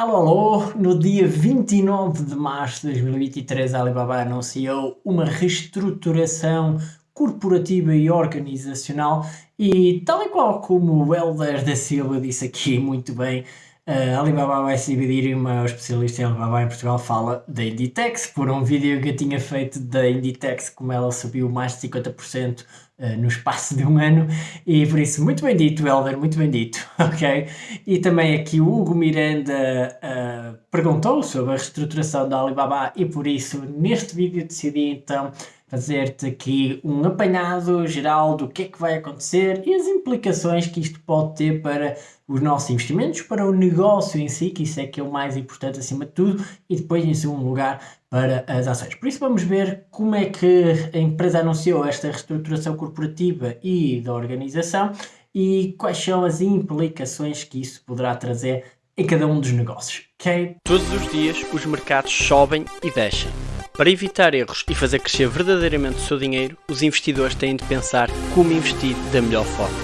Alô, alô! No dia 29 de março de 2023, a Alibaba anunciou uma reestruturação corporativa e organizacional e, tal e qual como o Helder da Silva disse aqui muito bem, a Alibaba vai se dividir e uma especialista em Alibaba em Portugal fala da Inditex, por um vídeo que eu tinha feito da Inditex, como ela subiu mais de 50% uh, no espaço de um ano, e por isso, muito bem dito, Helder, muito bem dito, ok? E também aqui o Hugo Miranda uh, perguntou sobre a reestruturação da Alibaba e por isso, neste vídeo decidi então fazer-te aqui um apanhado geral do que é que vai acontecer e as implicações que isto pode ter para os nossos investimentos, para o negócio em si, que isso é que é o mais importante acima de tudo, e depois em segundo lugar para as ações. Por isso vamos ver como é que a empresa anunciou esta reestruturação corporativa e da organização e quais são as implicações que isso poderá trazer em cada um dos negócios, ok? Todos os dias os mercados sobem e descem para evitar erros e fazer crescer verdadeiramente o seu dinheiro, os investidores têm de pensar como investir da melhor forma.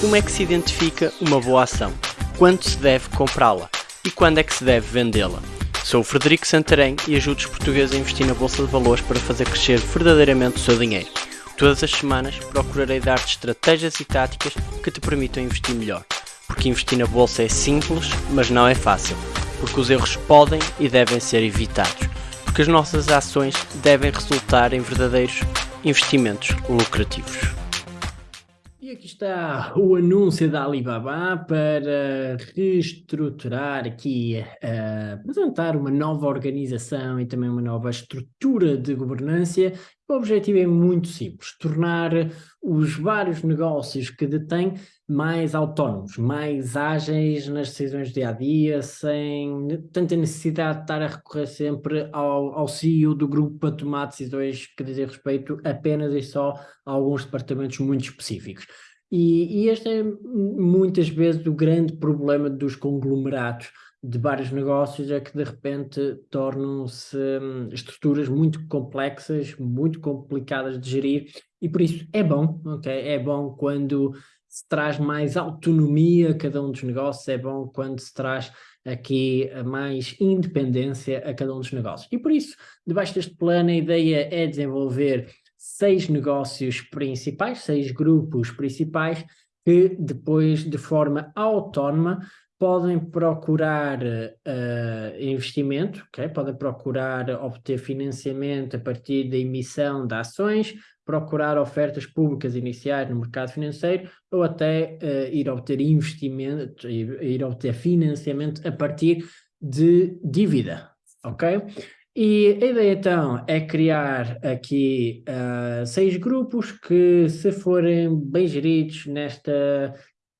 Como é que se identifica uma boa ação? Quando se deve comprá-la? E quando é que se deve vendê-la? Sou o Frederico Santarém e ajudo os portugueses a investir na Bolsa de Valores para fazer crescer verdadeiramente o seu dinheiro. Todas as semanas procurarei dar-te estratégias e táticas que te permitam investir melhor. Porque investir na Bolsa é simples, mas não é fácil. Porque os erros podem e devem ser evitados porque as nossas ações devem resultar em verdadeiros investimentos lucrativos. E aqui está o anúncio da Alibaba para reestruturar aqui, uh, apresentar uma nova organização e também uma nova estrutura de governança. O objetivo é muito simples, tornar os vários negócios que detém mais autónomos, mais ágeis nas decisões do dia-a-dia, -dia, sem tanta necessidade de estar a recorrer sempre ao, ao CEO do grupo para tomar decisões que dizem respeito apenas e só a alguns departamentos muito específicos. E, e este é muitas vezes o grande problema dos conglomerados de vários negócios é que de repente tornam-se hum, estruturas muito complexas, muito complicadas de gerir e por isso é bom, ok? É bom quando se traz mais autonomia a cada um dos negócios, é bom quando se traz aqui mais independência a cada um dos negócios. E por isso, debaixo deste plano, a ideia é desenvolver seis negócios principais, seis grupos principais, que depois, de forma autónoma, podem procurar uh, investimento, okay? podem procurar obter financiamento a partir da emissão de ações, procurar ofertas públicas iniciais no mercado financeiro ou até uh, ir obter investimento, ir, ir obter financiamento a partir de dívida, ok? E a ideia então é criar aqui uh, seis grupos que se forem bem geridos nesta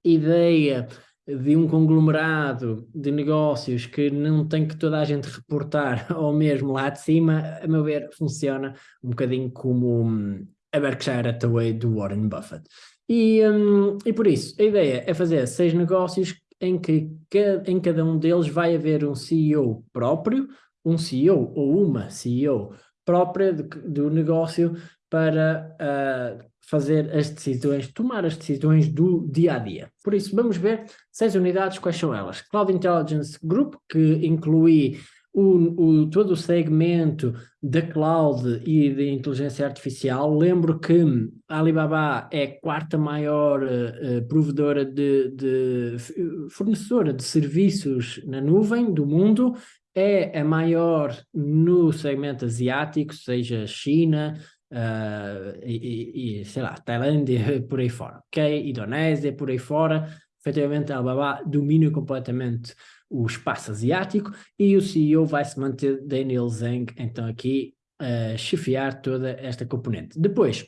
ideia de um conglomerado de negócios que não tem que toda a gente reportar ao mesmo lá de cima, a meu ver, funciona um bocadinho como hum, a Berkshire Hathaway do Warren Buffett. E, um, e por isso, a ideia é fazer seis negócios em que em cada um deles vai haver um CEO próprio, um CEO ou uma CEO própria de, do negócio para uh, fazer as decisões, tomar as decisões do dia a dia. Por isso, vamos ver seis unidades, quais são elas? Cloud Intelligence Group, que inclui o, o, todo o segmento da cloud e de inteligência artificial. Lembro que a Alibaba é a quarta maior uh, provedora de, de fornecedora de serviços na nuvem do mundo, é a maior no segmento asiático, seja China, uh, e, e, sei lá, Tailândia, por aí fora, ok? Indonésia, por aí fora, efetivamente a Alibaba domina completamente o espaço asiático e o CEO vai se manter Daniel Zhang, então aqui uh, chefiar toda esta componente. Depois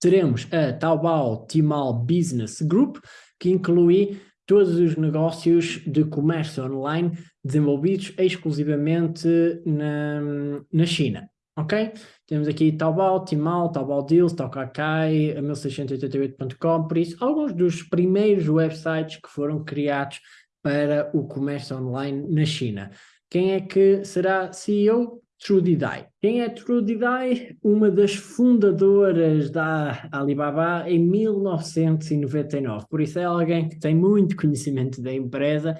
teremos a Taobao Tmall Business Group, que inclui todos os negócios de comércio online desenvolvidos exclusivamente na, na China. Ok? Temos aqui Taobao, Tmall, Taobao Deals, Taokakai, 1688.com, por isso, alguns dos primeiros websites que foram criados para o comércio online na China. Quem é que será CEO? Trudy Dai. Quem é Trudy Dai? Uma das fundadoras da Alibaba em 1999. Por isso é alguém que tem muito conhecimento da empresa,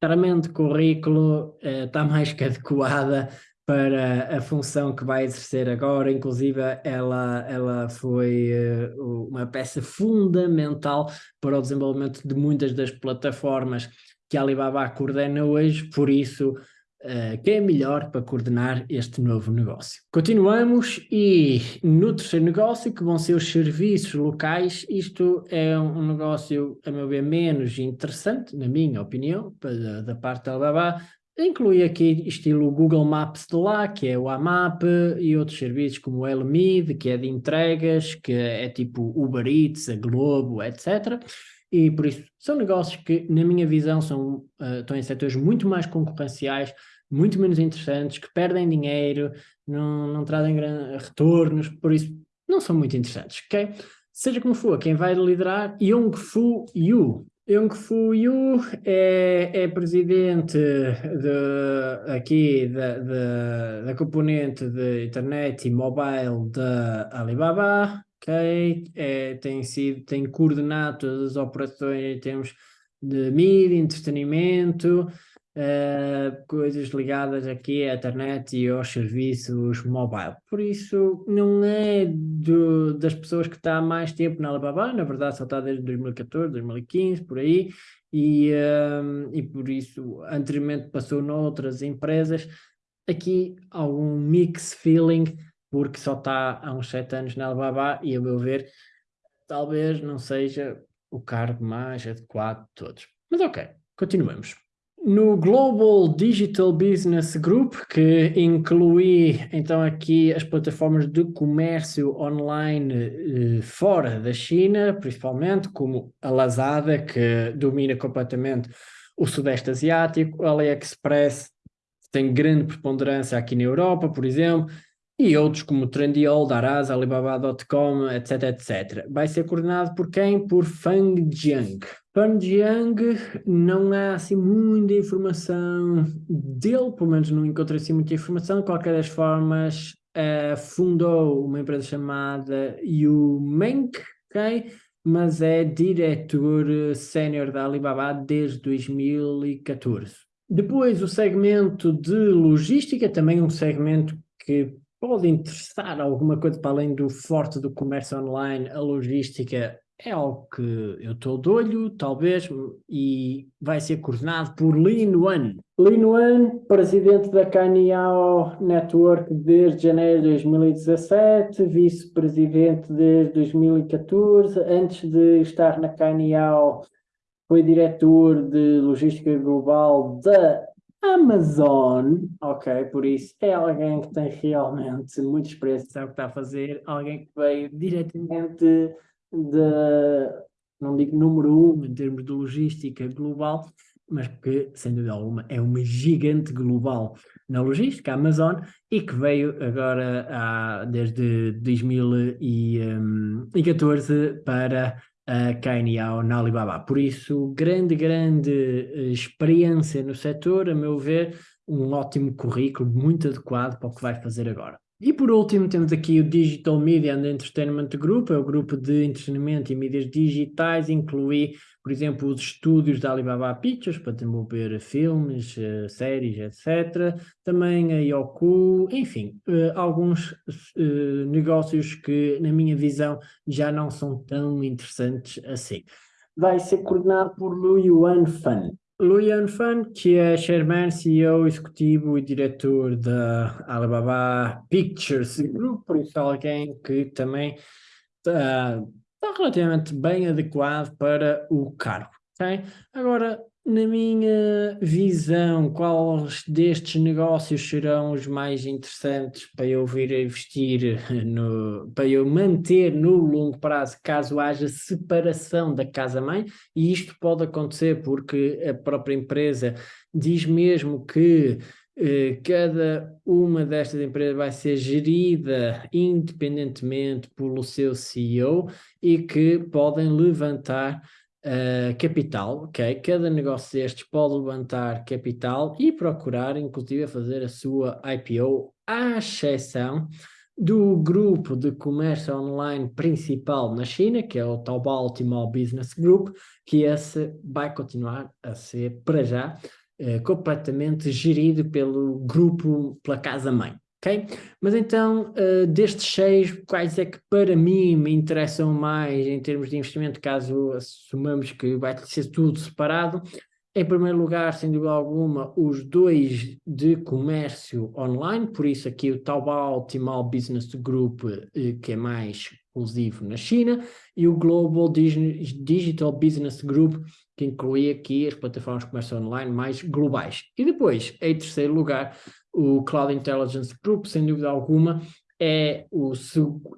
claramente currículo está mais que adequada para a função que vai exercer agora, inclusive ela, ela foi uh, uma peça fundamental para o desenvolvimento de muitas das plataformas que a Alibaba coordena hoje, por isso uh, quem é melhor para coordenar este novo negócio. Continuamos e no terceiro negócio, que vão ser os serviços locais, isto é um negócio, a meu ver, menos interessante, na minha opinião, da, da parte da Alibaba, Inclui aqui estilo Google Maps de lá, que é o AMAP, e outros serviços como o Elmid, que é de entregas, que é tipo Uber Eats, a Globo, etc. E por isso são negócios que, na minha visão, são, uh, estão em setores muito mais concorrenciais, muito menos interessantes, que perdem dinheiro, não, não trazem retornos, por isso não são muito interessantes, ok? Seja como for, quem vai liderar, Yong Fu Yu. Yong Fu Yu é, é presidente de, aqui da, da, da componente de internet e mobile da Alibaba, ok? É, tem, sido, tem coordenado todas as operações em termos de mídia, entretenimento, uh, coisas ligadas aqui à internet e aos serviços mobile. Por isso, não é do, das pessoas que está há mais tempo na Alibaba, na verdade só está desde 2014, 2015, por aí, e, um, e por isso anteriormente passou noutras empresas. Aqui algum mix feeling porque só está há uns sete anos na Alibaba e, a meu ver, talvez não seja o cargo mais adequado de todos. Mas ok, continuemos. No Global Digital Business Group, que inclui então aqui as plataformas de comércio online eh, fora da China, principalmente, como a Lazada, que domina completamente o Sudeste Asiático, a AliExpress tem grande preponderância aqui na Europa, por exemplo, e outros como Trendyol, Daraz, Alibaba.com, etc, etc. Vai ser coordenado por quem? Por Fang Jiang. Fang Jiang não há assim muita informação dele, pelo menos não encontrei assim muita informação, de qualquer das formas uh, fundou uma empresa chamada Yumenk, ok? mas é diretor sénior da Alibaba desde 2014. Depois o segmento de logística, também um segmento que pode interessar alguma coisa para além do forte do comércio online, a logística é algo que eu estou de olho, talvez, e vai ser coordenado por Lin Wan. Lin Wan, presidente da Caniao Network desde janeiro de 2017, vice-presidente desde 2014, antes de estar na Caniao foi diretor de logística global da Amazon, ok, por isso é alguém que tem realmente muita experiência, sabe o que está a fazer, alguém que veio diretamente de, não digo número um em termos de logística global, mas que, sem dúvida alguma, é uma gigante global na logística, a Amazon, e que veio agora a, desde 2014 hum, para a KNAO na Alibaba. Por isso, grande, grande eh, experiência no setor, a meu ver, um ótimo currículo, muito adequado para o que vai fazer agora. E por último temos aqui o Digital Media and Entertainment Group, é o grupo de entretenimento e mídias digitais, inclui, por exemplo, os estúdios da Alibaba Pictures para desenvolver filmes, eh, séries, etc. Também a Yoku, enfim, eh, alguns eh, negócios que, na minha visão, já não são tão interessantes assim. Vai ser coordenado por Lu Yuan Fan. Luian Fan, que é chairman, CEO, executivo e diretor da Alibaba Pictures Group, por isso alguém que também está, está relativamente bem adequado para o cargo. Okay? Agora, na minha visão, quais destes negócios serão os mais interessantes para eu vir a investir, no, para eu manter no longo prazo, caso haja separação da casa-mãe, e isto pode acontecer porque a própria empresa diz mesmo que cada uma destas empresas vai ser gerida independentemente pelo seu CEO e que podem levantar Uh, capital, ok? Cada negócio destes pode levantar capital e procurar, inclusive, fazer a sua IPO, à exceção do grupo de comércio online principal na China, que é o Taobao Tmall Business Group, que esse vai continuar a ser, para já, uh, completamente gerido pelo grupo, pela casa-mãe. ok? Mas então, uh, destes seis, quais é que para mim me interessam mais em termos de investimento, caso assumamos que vai ser tudo separado? Em primeiro lugar, sem dúvida alguma, os dois de comércio online, por isso aqui o Taobao Tmall Business Group, eh, que é mais exclusivo na China, e o Global Digital Business Group, que inclui aqui as plataformas de comércio online mais globais. E depois, em terceiro lugar, o Cloud Intelligence Group, sem dúvida alguma, é, o,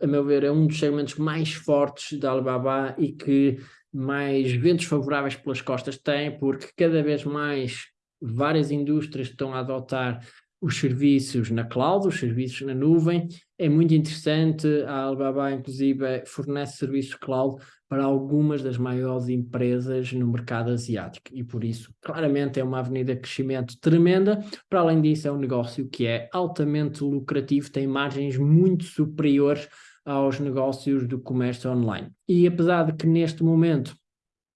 a meu ver, é um dos segmentos mais fortes da Alibaba e que mais ventos favoráveis pelas costas tem, porque cada vez mais várias indústrias estão a adotar os serviços na cloud, os serviços na nuvem. É muito interessante, a Alibaba inclusive fornece serviços cloud para algumas das maiores empresas no mercado asiático e por isso claramente é uma avenida de crescimento tremenda. Para além disso é um negócio que é altamente lucrativo, tem margens muito superiores aos negócios do comércio online. E apesar de que neste momento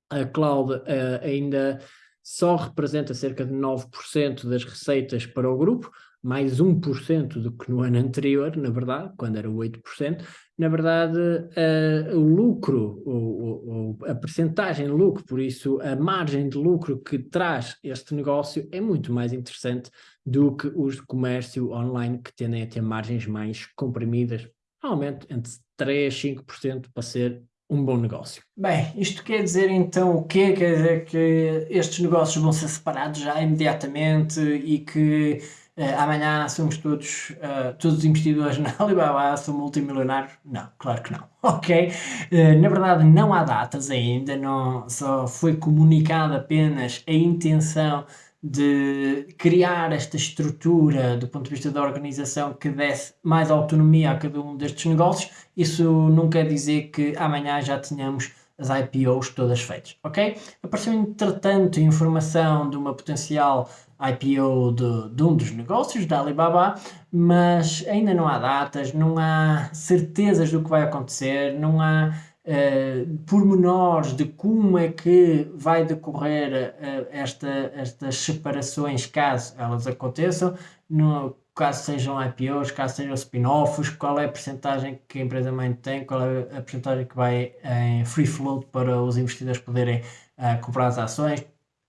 a cloud uh, ainda só representa cerca de 9% das receitas para o grupo, mais 1% do que no ano anterior, na verdade, quando era 8%, na verdade uh, o lucro, o, o, a percentagem de lucro, por isso a margem de lucro que traz este negócio é muito mais interessante do que os de comércio online que tendem a ter margens mais comprimidas, normalmente entre 3% e 5% para ser um bom negócio. Bem, isto quer dizer então o quê? Quer dizer que estes negócios vão ser separados já imediatamente e que uh, amanhã somos todos, uh, todos os investidores na Alibaba são multimilionários? Não, claro que não, ok? Uh, na verdade não há datas ainda, não, só foi comunicada apenas a intenção de criar esta estrutura do ponto de vista da organização que desse mais autonomia a cada um destes negócios, isso não quer dizer que amanhã já tenhamos as IPOs todas feitas, ok? Apareceu entretanto informação de uma potencial IPO de, de, um dos negócios da Alibaba, mas ainda não há datas, não há certezas do que vai acontecer, não há uh, pormenores de como é que vai decorrer uh, esta, estas separações caso elas aconteçam, no, caso sejam IPOs, caso sejam spin-offs, qual é a percentagem que a empresa mãe tem, qual é a percentagem que vai em free float para os investidores poderem uh, comprar as ações.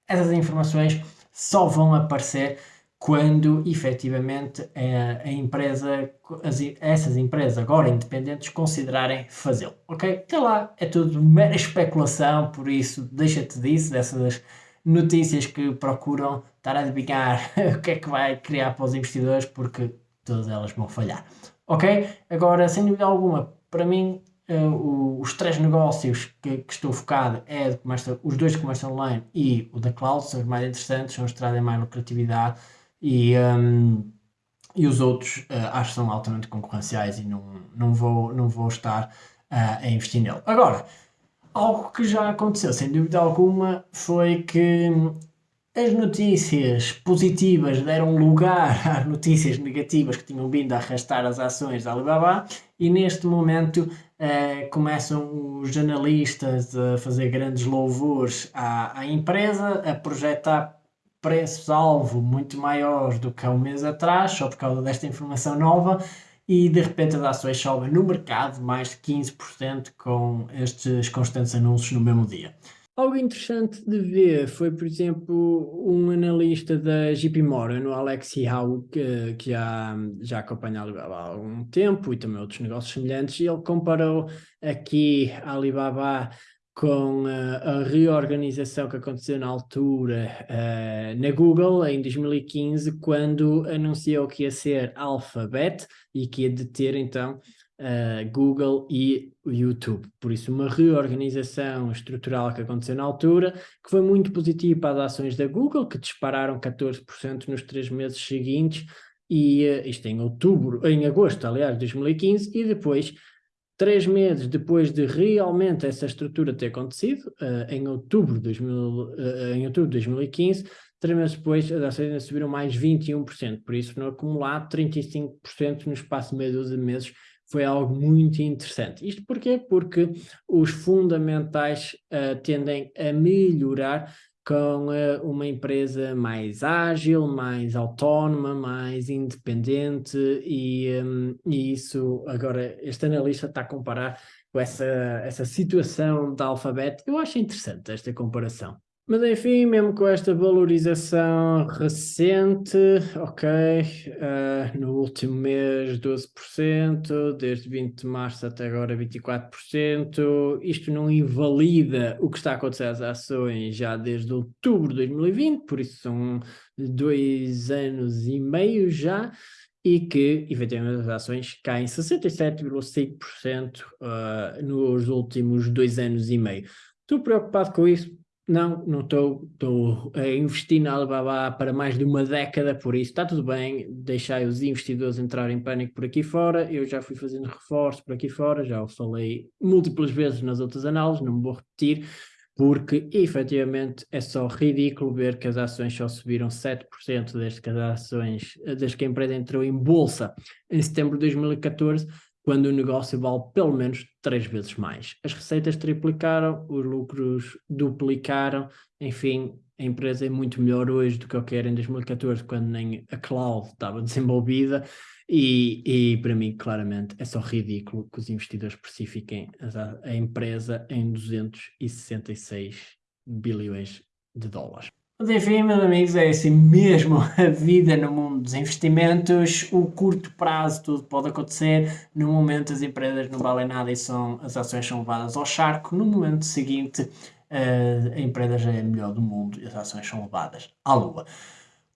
Essas informações só vão aparecer quando efetivamente a, a empresa, as, essas empresas agora independentes considerarem fazê-lo, ok? Até lá é tudo mera especulação, por isso deixa-te disso, dessas notícias que procuram estar a adivinhar o que é que vai criar para os investidores, porque todas elas vão falhar, ok? Agora, sem dúvida alguma, para mim Uh, os três negócios que, que, estou focado é comércio, os dois de comércio online e o da cloud, são os mais interessantes, são os que trazem mais lucratividade e, um, e os outros uh, acho que são altamente concorrenciais e não, não, vou, não vou estar uh, a investir nele. Agora, algo que já aconteceu, sem dúvida alguma, foi que as notícias positivas deram lugar às notícias negativas que tinham vindo a arrastar as ações da Alibaba e neste momento eh, começam os jornalistas a fazer grandes louvores à, à empresa, a projetar preços-alvo muito maiores do que há um mês atrás, só por causa desta informação nova, e de repente as ações sobem no mercado mais de 15% com estes constantes anúncios no mesmo dia. Algo interessante de ver foi, por exemplo, um analista da JP Morgan, o Alex Howe, que, que já, já acompanha a Alibaba há algum tempo e também outros negócios semelhantes, e ele comparou aqui a Alibaba com uh, a reorganização que aconteceu na altura uh, na Google em 2015, quando anunciou que ia ser Alphabet e que ia deter então uh, Google e YouTube. Por isso, uma reorganização estrutural que aconteceu na altura, que foi muito positiva para as ações da Google, que dispararam 14% nos três meses seguintes, e isto em outubro, em agosto, aliás, de 2015, e depois Três meses depois de realmente essa estrutura ter acontecido, uh, em, outubro de 2000, uh, eh, em outubro de 2015, três meses depois as ações ainda subiram mais 21%, por isso no acumulado 35% no espaço de meia dúzia de meses foi algo muito interessante. Isto porquê? Porque os fundamentais uh, tendem a melhorar com uh, uma empresa mais ágil, mais autónoma, mais independente e, um, e isso agora este analista está a comparar com essa, essa situação da Alphabet. Eu acho interessante esta comparação. Mas enfim, mesmo com esta valorização recente, ok, uh, no último mês 12%, desde 20 de março até agora 24%, isto não invalida o que está a acontecer às ações já desde outubro de 2020, por isso são dois anos e meio já, e que, efetivamente, as ações caem 67,5% uh, nos últimos dois anos e meio. Estou preocupado com isso? Não, não estou. Estou a investir na Alibaba para mais de uma década, por isso está tudo bem. Deixai os investidores entrarem em pânico por aqui fora. Eu já fui fazendo reforço por aqui fora, já o falei múltiplas vezes nas outras análises, não me vou repetir, porque efetivamente é só ridículo ver que as ações só subiram 7% desde que as ações, desde que a empresa entrou em bolsa em setembro de 2014 quando o negócio vale pelo menos três vezes mais. As receitas triplicaram, os lucros duplicaram, enfim, a empresa é muito melhor hoje do que o que era em 2014, quando nem a cloud estava desenvolvida, e, e para mim, claramente, é só ridículo que os investidores precifiquem a, a empresa em 266 bilhões de dólares. Mas enfim, meus amigos, é assim mesmo a vida no mundo dos investimentos. O curto prazo tudo pode acontecer. No momento as empresas não valem nada e são, as ações são levadas ao charco. No momento seguinte a empresa já é a melhor do mundo e as ações são levadas à lua.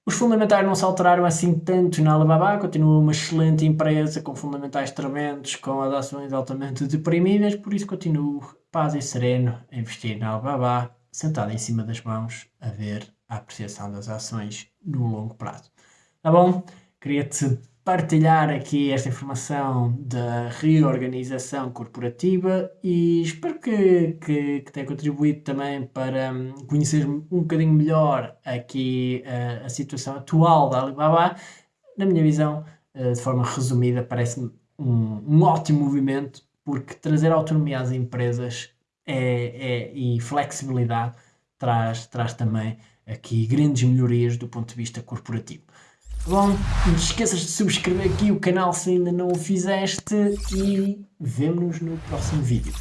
Os fundamentais não se alteraram assim tanto na Alibaba, continua uma excelente empresa com fundamentais tremendos, com as ações altamente deprimidas, por isso continuo paz e sereno a investir na Alibaba sentado em cima das mãos a ver a apreciação das ações no longo prazo. Tá bom? Queria-te partilhar aqui esta informação da reorganização corporativa e espero que, que, que tenha contribuído também para hum, conhecer um bocadinho melhor aqui a, a situação atual da Alibaba. Na minha visão, eh, de forma resumida, parece-me um, um ótimo movimento porque trazer autonomia às empresas é, é, e flexibilidade traz, traz também aqui grandes melhorias do ponto de vista corporativo. Bom, não te esqueças de subscrever aqui o canal se ainda não o fizeste e vemo-nos no próximo vídeo.